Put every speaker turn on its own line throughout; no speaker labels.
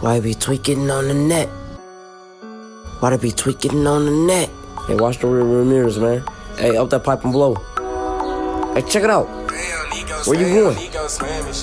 Why be tweaking on the net? Why they be tweaking on the net? Hey, watch the rear rear mirrors, man. Hey, up that pipe and blow. Hey, check it out. Where you going?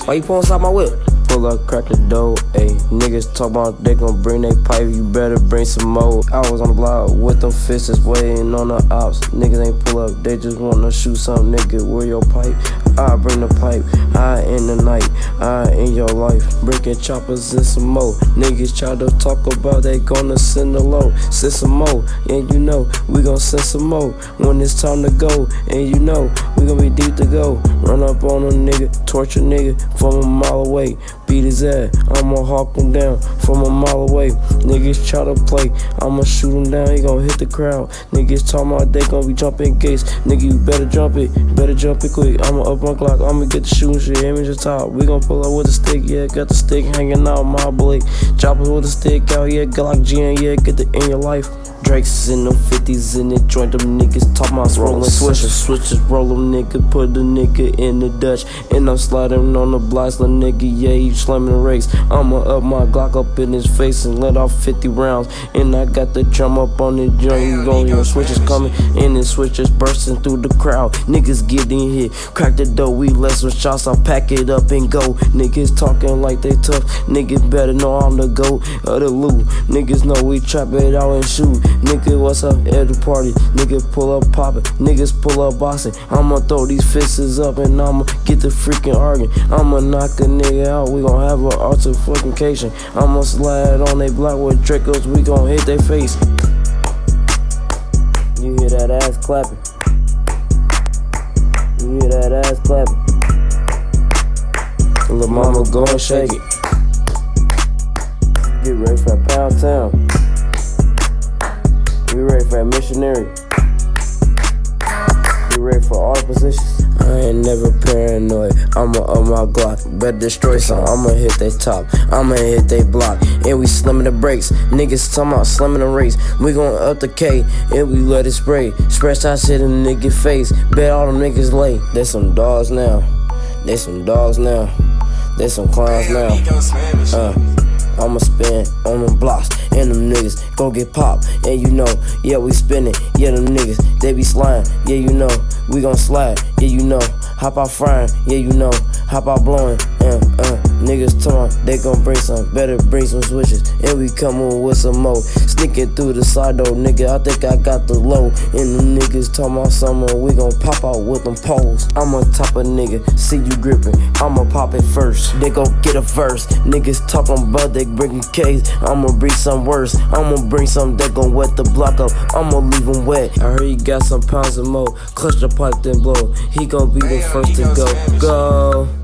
Why you pulling inside my whip? Pull up, crack the dough, ayy. Niggas talk about they gon' bring they pipe, you better bring some more. I was on the block with them fists waiting on the ops. Niggas ain't pull up, they just wanna shoot some nigga. Where your pipe? I bring the pipe, I in the night, I in your life. Breaking choppers and some more. Niggas try to talk about they gonna send a low, send some more. And you know, we gon' send some more when it's time to go. And you know, we gon' be deep to go. Run up on a nigga, torture nigga from a mile away beat his ass. I'ma hawk him down from a mile away. Niggas try to play, I'ma shoot him down, he gon' hit the crowd. Niggas talking about they gon' be jumping gates. Nigga, you better jump it, better jump it quick. I'ma up my Glock, I'ma get the shooting shit, aim just top. We gon' pull up with a stick, yeah, got the stick hanging out my blade. Drop it with a stick out, yeah, Glock G, yeah, get the in your life. Drake's in them 50s in the joint, them niggas talk my rolling switches, switches, roll them nigga, put the nigga in the Dutch, and I'm sliding on the blocks, little nigga, yeah, he slamming the race. I'ma up my Glock up in his face and let off 50 rounds, and I got the drum up on the joint, you gon' hear switches coming, and the switches bursting through the crowd, niggas getting hit, crack the door, we let some shots, I pack it up and go, niggas talking like they tough, niggas better know I'm the GOAT of the loot, niggas know we trap it out and shoot, Nigga, what's up at the party? Nigga, pull up poppin'. Niggas pull up boxing. I'ma throw these fists up and I'ma get the freaking arguing. I'ma knock a nigga out. We gon' have an altercation. I'ma slide on they block with Dracos. We gon' hit their face. You hear that ass clapping. You hear that ass clapping. Little mama go shake it. Get ready for that pound town. We ready for that missionary. We ready for all the positions. I ain't never paranoid. I'ma up my Glock. Better destroy some. I'ma hit they top. I'ma hit they block. And we slimming the brakes. Niggas talking about slimming the race. We gon' up the K and we let it spray. Spread that shit in the nigga face. Bet all them niggas lay. They some dogs now. They some dogs now. They some clowns now. Uh. I'ma spin on them blocks, and them niggas gon' get popped. And you know, yeah, we spinning, yeah, them niggas, they be slime, yeah, you know, we gon' slide, yeah, you know, hop out frying, yeah, you know, hop out blowing, uh, uh. Niggas torn, they gon' bring some, better bring some switches. And we comin' with some more. Sneaking through the side door, nigga, I think I got the low. And them niggas talking about summer, we gon' pop out with them poles. I'm on top of nigga, see you gripping, I'ma pop it first. They gon' get a verse. Niggas talking about they bringin' K's, I'ma bring some worse. I'ma bring some that gon' wet the block up, I'ma leave them wet. I heard you got some pounds of more, clutch the pipe then blow. He gon' be the first to go. Go.